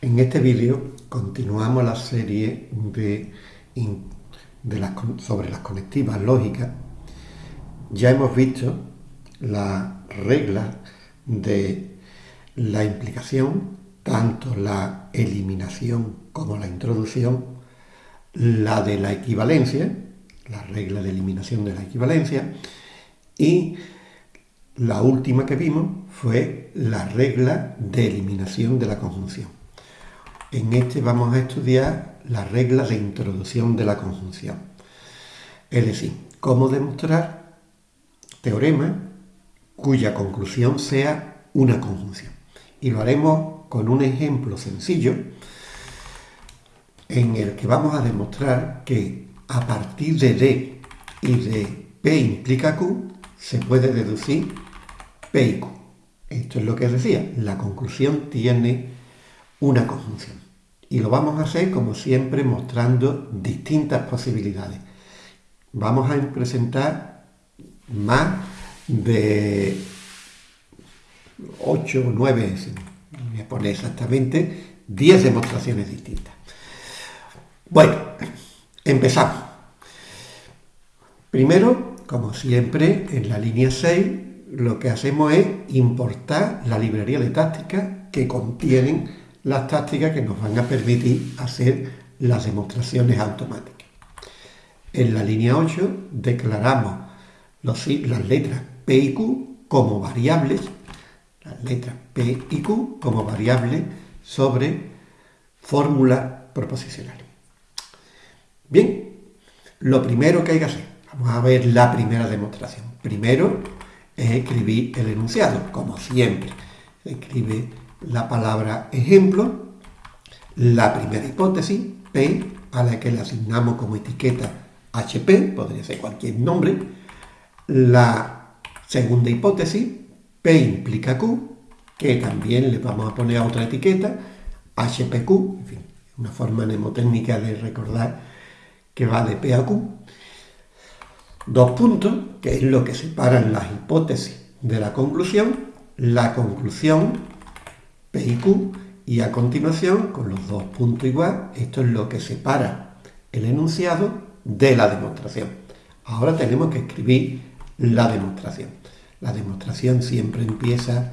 En este vídeo continuamos la serie de, sobre las conectivas lógicas. Ya hemos visto las reglas de la implicación, tanto la eliminación como la introducción, la de la equivalencia, la regla de eliminación de la equivalencia, y la última que vimos fue la regla de eliminación de la conjunción. En este vamos a estudiar la regla de introducción de la conjunción. Es decir, cómo demostrar teorema cuya conclusión sea una conjunción. Y lo haremos con un ejemplo sencillo en el que vamos a demostrar que a partir de D y de P implica Q se puede deducir P y Q. Esto es lo que decía, la conclusión tiene una conjunción. Y lo vamos a hacer, como siempre, mostrando distintas posibilidades. Vamos a presentar más de 8 o 9, voy a poner exactamente, 10 demostraciones distintas. Bueno, empezamos. Primero, como siempre, en la línea 6, lo que hacemos es importar la librería de tácticas que contienen las tácticas que nos van a permitir hacer las demostraciones automáticas. En la línea 8 declaramos las letras P y Q como variables, las letras P y Q como variables sobre fórmulas proposicionales. Bien, lo primero que hay que hacer, vamos a ver la primera demostración. Primero es escribir el enunciado, como siempre. Se escribe la palabra ejemplo, la primera hipótesis, P, a la que le asignamos como etiqueta HP, podría ser cualquier nombre, la segunda hipótesis, P implica Q, que también le vamos a poner otra etiqueta, HPQ, en fin, una forma mnemotécnica de recordar que va de P a Q. Dos puntos, que es lo que separan las hipótesis de la conclusión, la conclusión P y Q, y a continuación, con los dos puntos igual, esto es lo que separa el enunciado de la demostración. Ahora tenemos que escribir la demostración. La demostración siempre empieza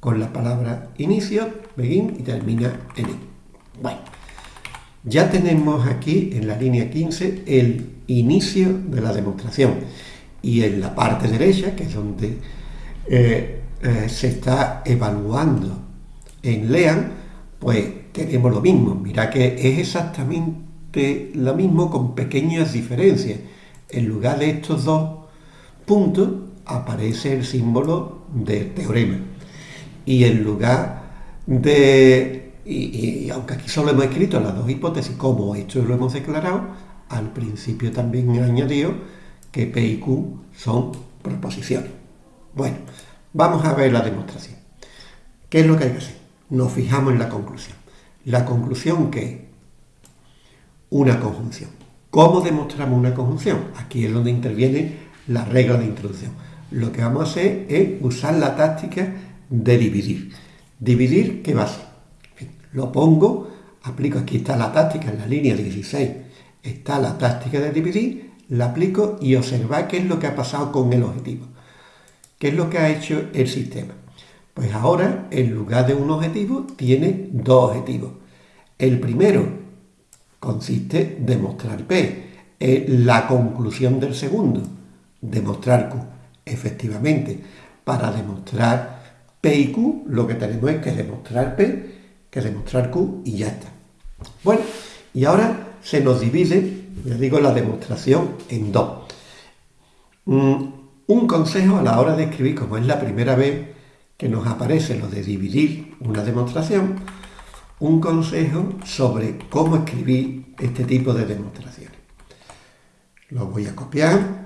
con la palabra inicio, begin y termina en it. Bueno, ya tenemos aquí en la línea 15 el inicio de la demostración y en la parte derecha, que es donde eh, eh, se está evaluando en LEAN, pues tenemos lo mismo. Mira que es exactamente lo mismo con pequeñas diferencias. En lugar de estos dos puntos aparece el símbolo de teorema. Y en lugar de... Y, aunque aquí solo hemos escrito las dos hipótesis, como esto lo hemos declarado, al principio también he añadido que P y Q son proposiciones. Bueno, vamos a ver la demostración. ¿Qué es lo que hay que hacer? Nos fijamos en la conclusión. La conclusión que una conjunción. ¿Cómo demostramos una conjunción? Aquí es donde interviene la regla de introducción. Lo que vamos a hacer es usar la táctica de dividir. Dividir, ¿qué va a ser? Lo pongo, aplico, aquí está la táctica en la línea 16, está la táctica de dividir, la aplico y observar qué es lo que ha pasado con el objetivo. ¿Qué es lo que ha hecho el sistema? Pues ahora, en lugar de un objetivo, tiene dos objetivos. El primero consiste en demostrar P. la conclusión del segundo, demostrar Q. Efectivamente, para demostrar P y Q, lo que tenemos es que demostrar P, que demostrar Q y ya está. Bueno, y ahora se nos divide, ya digo, la demostración en dos. Mm, un consejo a la hora de escribir, como es la primera vez que nos aparece lo de dividir una demostración, un consejo sobre cómo escribir este tipo de demostraciones. Lo voy a copiar,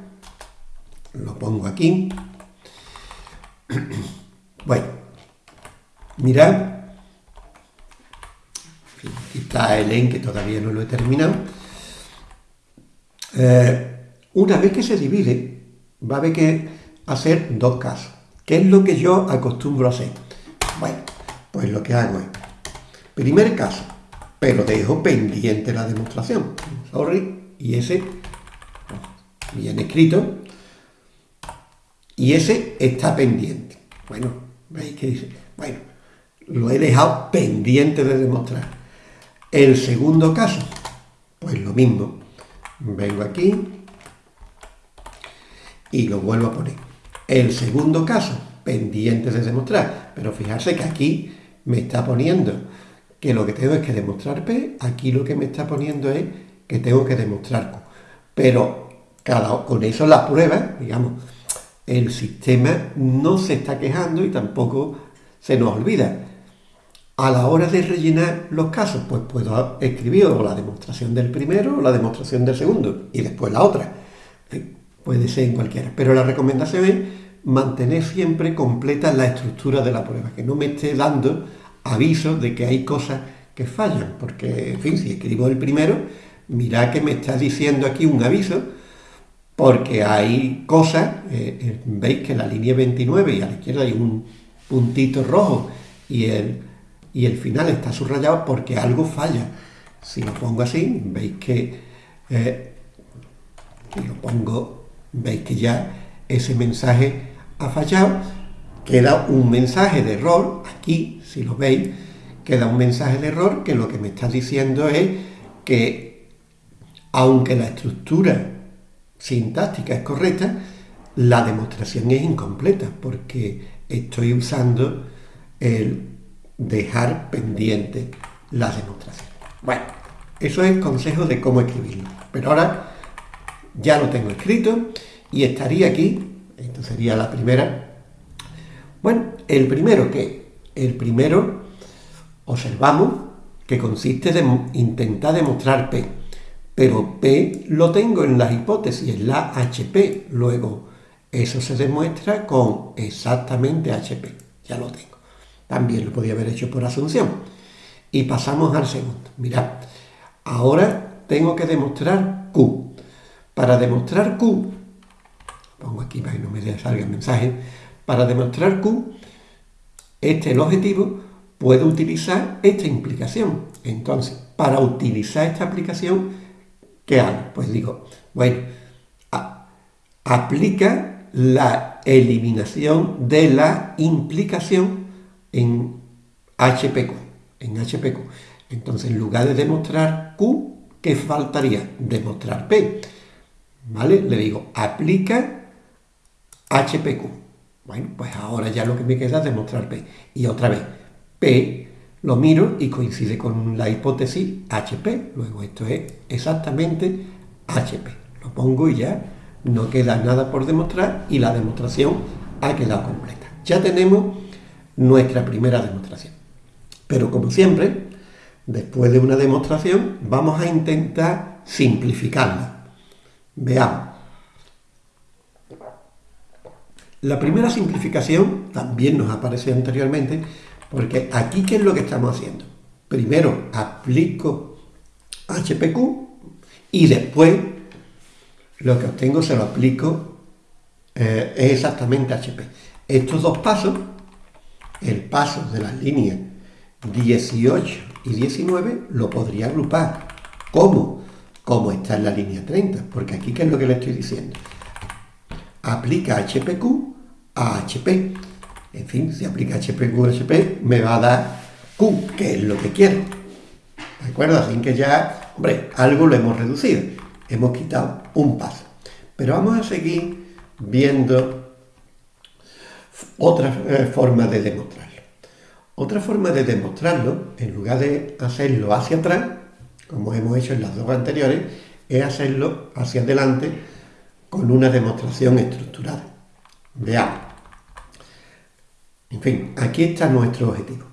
lo pongo aquí. Bueno, mirad, aquí está el en que todavía no lo he terminado. Eh, una vez que se divide, va a haber que hacer dos casos. ¿Qué es lo que yo acostumbro a hacer? Bueno, pues lo que hago es, primer caso, pero dejo pendiente la demostración. Sorry, y ese, bien escrito, y ese está pendiente. Bueno, veis que dice, bueno, lo he dejado pendiente de demostrar. El segundo caso, pues lo mismo. Vengo aquí y lo vuelvo a poner. El segundo caso, pendiente de demostrar. Pero fijarse que aquí me está poniendo que lo que tengo es que demostrar P, aquí lo que me está poniendo es que tengo que demostrar Q. Pero cada, con eso la prueba, digamos, el sistema no se está quejando y tampoco se nos olvida. A la hora de rellenar los casos, pues puedo escribir o la demostración del primero o la demostración del segundo y después la otra. Puede ser en cualquiera. Pero la recomendación es mantener siempre completa la estructura de la prueba, que no me esté dando aviso de que hay cosas que fallan, porque, en fin, si escribo el primero, mira que me está diciendo aquí un aviso, porque hay cosas, eh, eh, veis que la línea 29 y a la izquierda hay un puntito rojo y el, y el final está subrayado porque algo falla. Si lo pongo así, veis que, eh, si lo pongo, veis que ya ese mensaje ha fallado, queda un mensaje de error, aquí, si lo veis, queda un mensaje de error que lo que me está diciendo es que, aunque la estructura sintáctica es correcta, la demostración es incompleta, porque estoy usando el dejar pendiente la demostración. Bueno, eso es el consejo de cómo escribirlo. Pero ahora ya lo tengo escrito y estaría aquí esto sería la primera. Bueno, el primero que el primero observamos que consiste en intentar demostrar P, pero P lo tengo en las hipótesis, en la HP, luego eso se demuestra con exactamente HP, ya lo tengo. También lo podía haber hecho por asunción. Y pasamos al segundo. Mirad, ahora tengo que demostrar Q. Para demostrar Q pongo aquí para que no me salga el mensaje, para demostrar Q, este es el objetivo, puedo utilizar esta implicación. Entonces, para utilizar esta aplicación, ¿qué hago? Pues digo, bueno, aplica la eliminación de la implicación en HPQ, en HPQ. Entonces, en lugar de demostrar Q, ¿qué faltaría? Demostrar P. ¿Vale? Le digo, aplica HPQ. Bueno, pues ahora ya lo que me queda es demostrar P. Y otra vez, P lo miro y coincide con la hipótesis HP. Luego esto es exactamente HP. Lo pongo y ya no queda nada por demostrar y la demostración ha quedado completa. Ya tenemos nuestra primera demostración. Pero como siempre, después de una demostración, vamos a intentar simplificarla. Veamos. La primera simplificación también nos apareció anteriormente, porque aquí, ¿qué es lo que estamos haciendo? Primero aplico HPQ y después lo que obtengo se lo aplico, eh, exactamente HP. Estos dos pasos, el paso de las líneas 18 y 19, lo podría agrupar. ¿Cómo? Como está en la línea 30, porque aquí, ¿qué es lo que le estoy diciendo? aplica HPQ a HP. En fin, si aplica HPQ a HP, me va a dar Q, que es lo que quiero. ¿De acuerdo? Así que ya, hombre, algo lo hemos reducido. Hemos quitado un paso. Pero vamos a seguir viendo otra eh, forma de demostrarlo. Otra forma de demostrarlo, en lugar de hacerlo hacia atrás, como hemos hecho en las dos anteriores, es hacerlo hacia adelante con una demostración estructurada. Veamos. En fin, aquí está nuestro objetivo.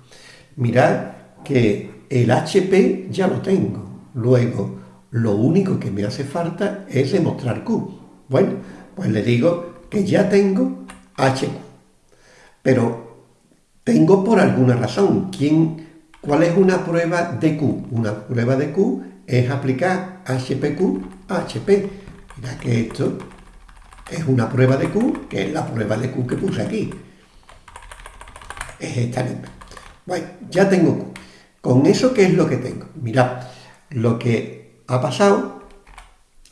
Mirad que el HP ya lo tengo. Luego, lo único que me hace falta es demostrar Q. Bueno, pues le digo que ya tengo HQ. Pero tengo por alguna razón. ¿Quién, ¿Cuál es una prueba de Q? Una prueba de Q es aplicar HPQ a HP Mira que esto es una prueba de Q, que es la prueba de Q que puse aquí. Es esta misma. Bueno, ya tengo Q. ¿Con eso qué es lo que tengo? Mirad, lo que ha pasado,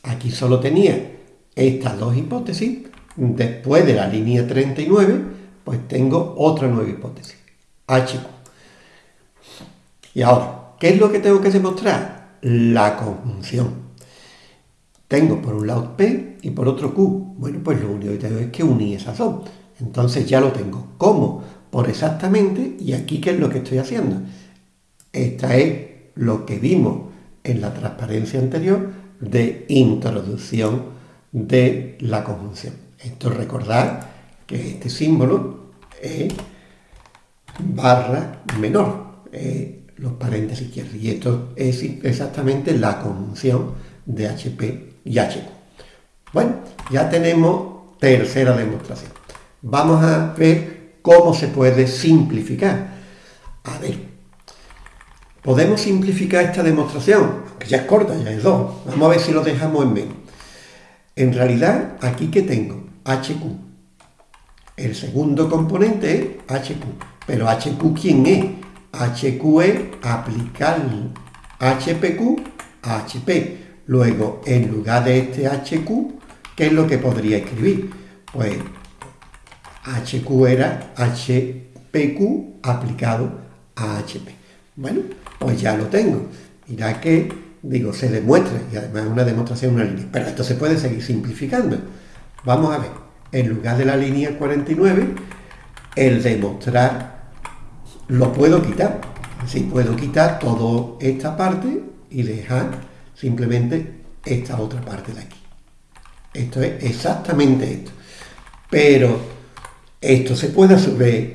aquí solo tenía estas dos hipótesis, después de la línea 39, pues tengo otra nueva hipótesis, HQ. Y ahora, ¿qué es lo que tengo que demostrar? La conjunción. Tengo por un lado P y por otro Q. Bueno, pues lo único que tengo es que unir esas dos. Entonces ya lo tengo. ¿Cómo? Por exactamente, y aquí ¿qué es lo que estoy haciendo? Esta es lo que vimos en la transparencia anterior de introducción de la conjunción. Esto recordar que este símbolo es barra menor, los paréntesis izquierdos, y esto es exactamente la conjunción de HP y HQ. Bueno, ya tenemos tercera demostración. Vamos a ver cómo se puede simplificar. A ver, podemos simplificar esta demostración, que ya es corta, ya es dos. Vamos a ver si lo dejamos en menos. En realidad, aquí que tengo HQ. El segundo componente es HQ. Pero HQ, ¿quién es? HQ es aplicar HPQ a HP. Luego, en lugar de este HQ, ¿qué es lo que podría escribir? Pues HQ era HPQ aplicado a HP. Bueno, pues ya lo tengo. Mira que, digo, se demuestra, y además es una demostración una línea. Pero esto se puede seguir simplificando. Vamos a ver, en lugar de la línea 49, el demostrar lo puedo quitar. Sí, puedo quitar toda esta parte y dejar simplemente esta otra parte de aquí. Esto es exactamente esto. Pero esto se puede vez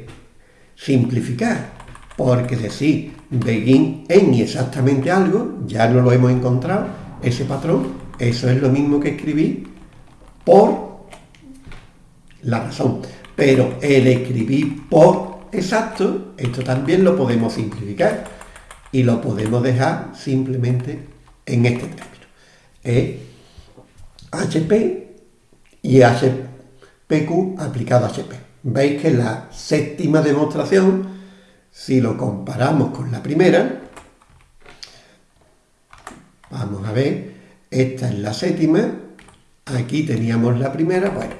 simplificar, porque decir begin en y exactamente algo, ya no lo hemos encontrado, ese patrón, eso es lo mismo que escribir por la razón. Pero el escribir por exacto, esto también lo podemos simplificar y lo podemos dejar simplemente en este término. Es HP y HPQ aplicado a HP. Veis que la séptima demostración, si lo comparamos con la primera, vamos a ver, esta es la séptima, aquí teníamos la primera, bueno,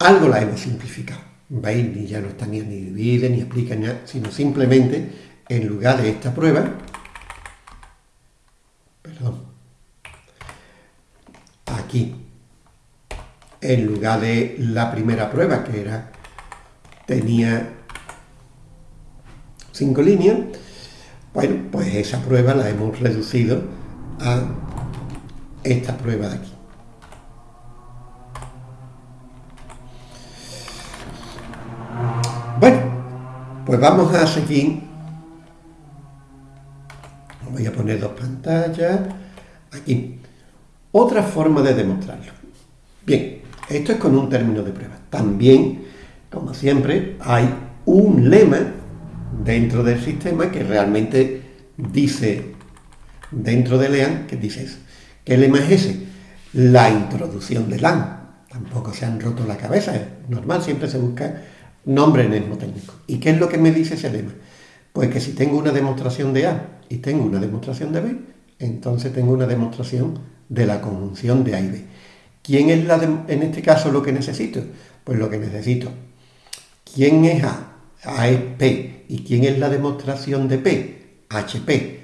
algo la hemos simplificado. Ni ya no está ni divide, ni explica, nada, sino simplemente, en lugar de esta prueba, aquí, en lugar de la primera prueba, que era, tenía cinco líneas, bueno, pues esa prueba la hemos reducido a esta prueba de aquí. Bueno, pues vamos a seguir. Voy a poner dos pantallas. Aquí. Otra forma de demostrarlo. Bien, esto es con un término de prueba. También, como siempre, hay un lema dentro del sistema que realmente dice, dentro de LEAN, que dice eso. ¿Qué lema es ese? La introducción de LAN. Tampoco se han roto la cabeza, es normal, siempre se busca nombre técnico. ¿Y qué es lo que me dice ese lema? Pues que si tengo una demostración de A y tengo una demostración de B, entonces tengo una demostración de la conjunción de A y B. ¿Quién es la en este caso lo que necesito? Pues lo que necesito. ¿Quién es A? A es P. ¿Y quién es la demostración de P? HP.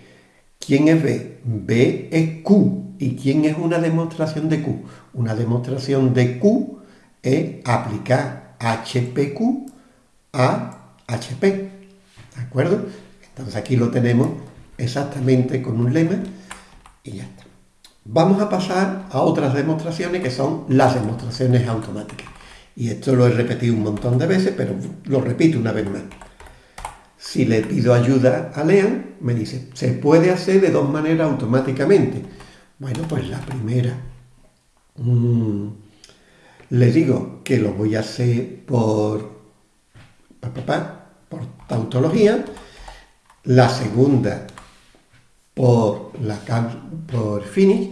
¿Quién es B? B es Q. ¿Y quién es una demostración de Q? Una demostración de Q es aplicar HPQ a HP. ¿De acuerdo? Entonces aquí lo tenemos exactamente con un lema y ya está. Vamos a pasar a otras demostraciones que son las demostraciones automáticas. Y esto lo he repetido un montón de veces, pero lo repito una vez más. Si le pido ayuda a Lean, me dice, se puede hacer de dos maneras automáticamente. Bueno, pues la primera, mm, le digo que lo voy a hacer por, por tautología. La segunda, por, la, por finish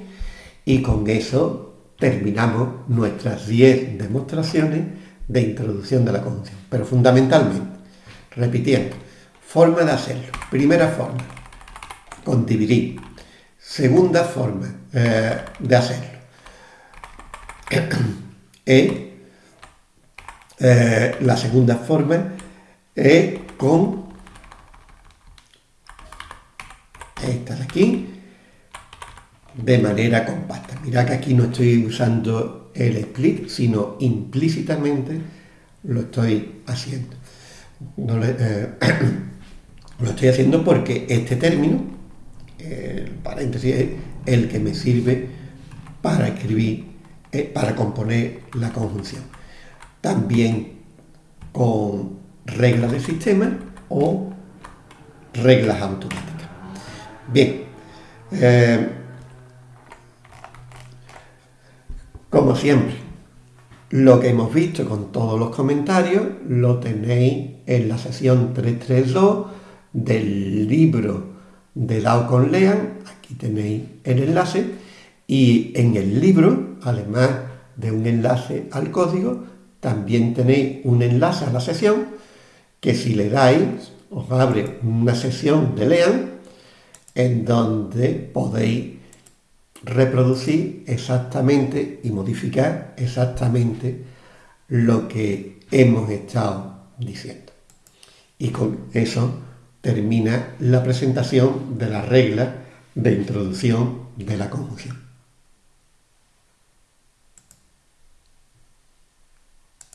y con eso terminamos nuestras 10 demostraciones de introducción de la conjunción. Pero fundamentalmente, repitiendo, Forma de hacerlo. Primera forma, con dividir. Segunda forma eh, de hacerlo. es, eh, la segunda forma es con esta de aquí, de manera compacta. Mira que aquí no estoy usando el split, sino implícitamente lo estoy haciendo. Eh, lo estoy haciendo porque este término, el paréntesis, es el que me sirve para escribir, eh, para componer la conjunción. También con reglas de sistema o reglas automáticas. Bien, eh, como siempre, lo que hemos visto con todos los comentarios lo tenéis en la sesión 332 del libro de Dao con Lean, aquí tenéis el enlace, y en el libro, además de un enlace al código, también tenéis un enlace a la sesión que si le dais os abre una sesión de Lean en donde podéis reproducir exactamente y modificar exactamente lo que hemos estado diciendo. Y con eso termina la presentación de la regla de introducción de la conjunción.